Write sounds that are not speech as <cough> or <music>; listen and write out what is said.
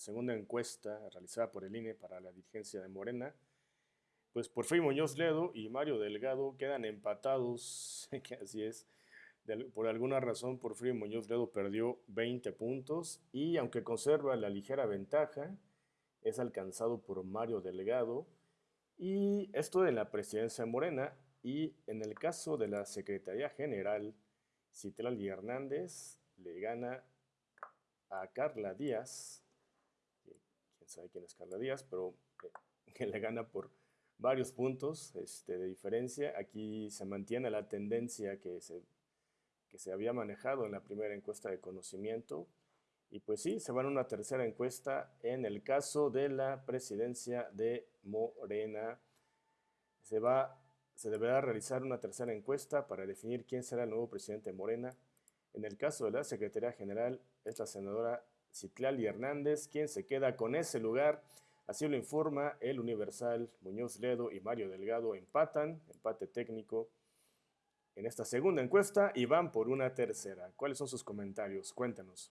segunda encuesta realizada por el INE para la dirigencia de Morena, pues Porfirio Muñoz Ledo y Mario Delgado quedan empatados, <laughs> que así es. por alguna razón, Porfirio Muñoz Ledo perdió 20 puntos y aunque conserva la ligera ventaja, es alcanzado por Mario Delgado. Y esto en la presidencia de Morena y en el caso de la Secretaría General, Citlali Hernández le gana a Carla Díaz, sabe quién es Carla Díaz, pero que le gana por varios puntos este, de diferencia. Aquí se mantiene la tendencia que se, que se había manejado en la primera encuesta de conocimiento. Y pues sí, se va a una tercera encuesta en el caso de la presidencia de Morena. Se, va, se deberá realizar una tercera encuesta para definir quién será el nuevo presidente de Morena. En el caso de la Secretaría General es la senadora Citlali Hernández, quien se queda con ese lugar. Así lo informa el Universal. Muñoz Ledo y Mario Delgado empatan, empate técnico en esta segunda encuesta y van por una tercera. ¿Cuáles son sus comentarios? Cuéntanos.